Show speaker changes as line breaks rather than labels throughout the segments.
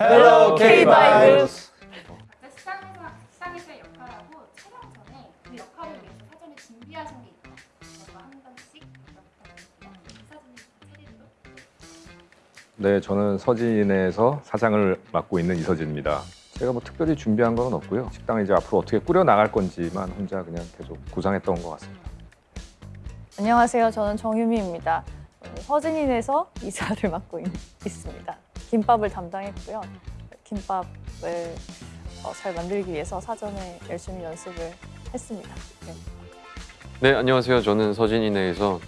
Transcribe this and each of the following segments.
Hello K-Vibes.
네, 수상에서 수상에서의 역할하고 촬영 전에 그 역할을 위해서 사전에 준비하신 게 있다. 그거 한 번씩 부탁드릴게요. 사진 차례로.
네, 저는 서진이네에서 사장을 맡고 있는 이서진입니다. 제가 뭐 특별히 준비한 건 없고요. 식당을 이제 앞으로 어떻게 꾸려 나갈 건지만 혼자 그냥 계속 구상했던 것 같습니다.
안녕하세요. 저는 정유미입니다. 서진인에서 이사를 맡고 있, 있습니다. 김밥을 담당했고요. 김밥을 어, 잘 만들기 위해서 사전에 열심히 연습을 했습니다. 네.
네, 안녕하세요. 저는 서진이네에서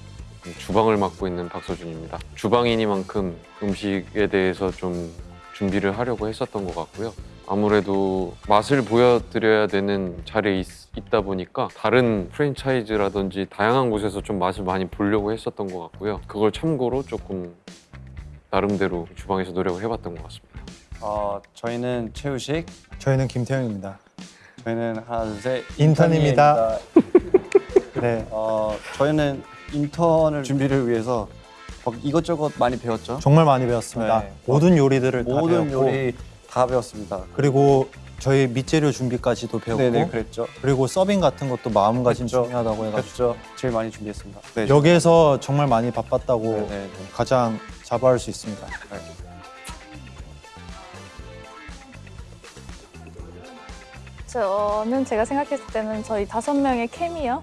주방을 맡고 있는 박서준입니다. 주방이니만큼 음식에 대해서 좀 준비를 하려고 했었던 것 같고요. 아무래도 맛을 보여드려야 되는 자리에 있, 있다 보니까 다른 프랜차이즈라든지 다양한 곳에서 좀 맛을 많이 보려고 했었던 것 같고요. 그걸 참고로 조금 나름대로 주방에서 노력을 해봤던 것 같습니다.
어, 저희는 최우식,
저희는 김태형입니다.
저희는 하나 둘셋
인턴입니다. 네,
어, 저희는 인턴을 준비를 위해서 막 이것저것 많이 배웠죠.
정말 많이 배웠습니다.
네.
모든 요리들을 다
모든
배웠고
요리 다 배웠습니다.
그리고 저희 밑재료 준비까지도 배웠고
네네 그랬죠.
그리고 서빙 같은 것도 마음가짐
그랬죠.
중요하다고 해가지고
그랬죠. 제일 많이 준비했습니다. 네.
여기에서 정말 많이 바빴다고
네네.
가장 자부할 수 있습니다.
저는 제가 생각했을 때는 저희 다섯 명의 케미요.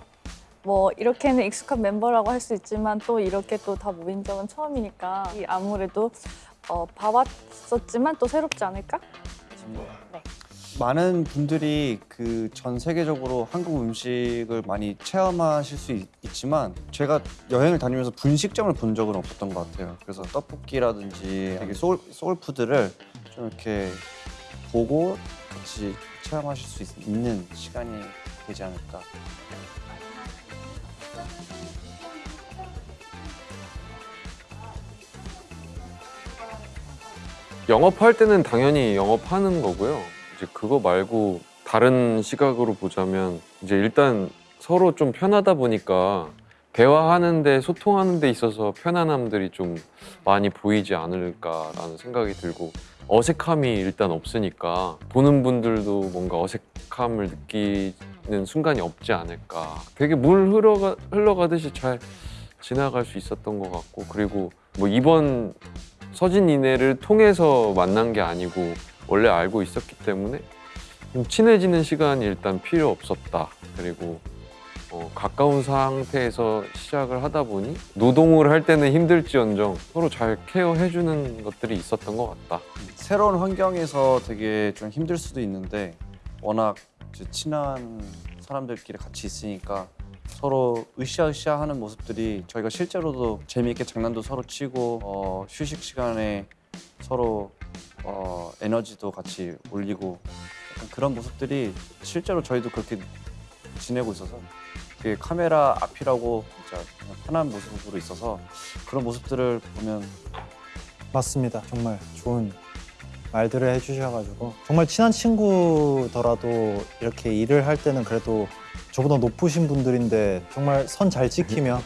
뭐 이렇게는 익숙한 멤버라고 할 수 있지만 또 이렇게 또 다 모인 적은 처음이니까 이 아무래도 어, 봐왔었지만 또 새롭지 않을까? 네.
많은 분들이 그 전 세계적으로 한국 음식을 많이 체험하실 수 있, 지만 제가 여행을 다니면서 분식점을 본 적은 없었던 것 같아요. 그래서 떡볶이라든지 되게 soul, soul food를 좀 이렇게 보고 같이 체험하실 수 있, 있는 시간이 되지 않을까.
영업할 때는 당연히 영업하는 거고요. 이제 그거 말고 다른 시각으로 보자면 이제 일단 서로 좀 편하다 보니까 대화하는데 소통하는 데 있어서 편안함들이 좀 많이 보이지 않을까라는 생각이 들고 어색함이 일단 없으니까 보는 분들도 뭔가 어색함을 느끼는 순간이 없지 않을까. 되게 물 흘러가, 흘러가듯이 잘 지나갈 수 있었던 것 같고 그리고 뭐 이번 서진 이네를 통해서 만난 게 아니고 원래 알고 있었기 때문에 좀 친해지는 시간이 일단 필요 없었다. 그리고 어, 가까운 상태에서 시작을 하다 보니 노동을 할 때는 힘들지언정 서로 잘 케어해주는 것들이 있었던 것 같다.
새로운 환경에서 되게 좀 힘들 수도 있는데 워낙 친한 사람들끼리 같이 있으니까 서로 으쌰으쌰 하는 모습들이 저희가 실제로도 재미있게 장난도 서로 치고 어, 휴식 시간에 서로 어, 에너지도 같이 올리고 그런 모습들이 실제로 저희도 그렇게 지내고 있어서 되게 카메라 앞이라고 진짜 편한 모습으로 있어서 그런 모습들을 보면
맞습니다. 정말 좋은 말들을 해주셔가지고 정말 친한 친구더라도 이렇게 일을 할 때는 그래도 저보다 높으신 분들인데 정말 선 잘 지키며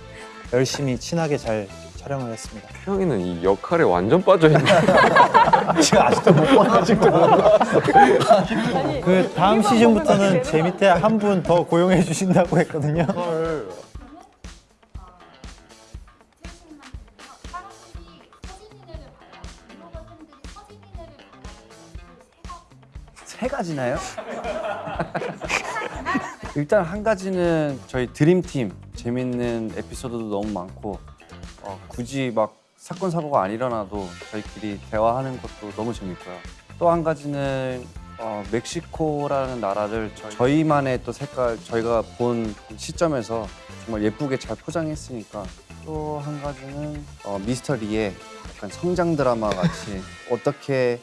열심히 친하게 잘 촬영을 했습니다.
태영이는 이 역할에 완전 빠져있는
지금 아직도 못 봐가지고
아니,
그 다음 시즌부터는 제 밑에 한 분 더 고용해 주신다고 했거든요.
세 가지나요? 일단 한 가지는 저희 드림팀 재밌는 에피소드도 너무 많고 어, 굳이 막 사건 사고가 안 일어나도 저희끼리 대화하는 것도 너무 재밌고요. 또 한 가지는 어, 멕시코라는 나라를 저희, 만의또 색깔 저희가 본 시점에서 정말 예쁘게 잘 포장했으니까 또 한 가지는 어, 미스터 리의 약간 성장 드라마 같이 어떻게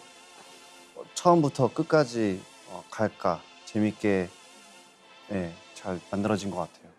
처음부터 끝까지 어, 갈까 재밌게 예, 잘 만들어진 것 같아요.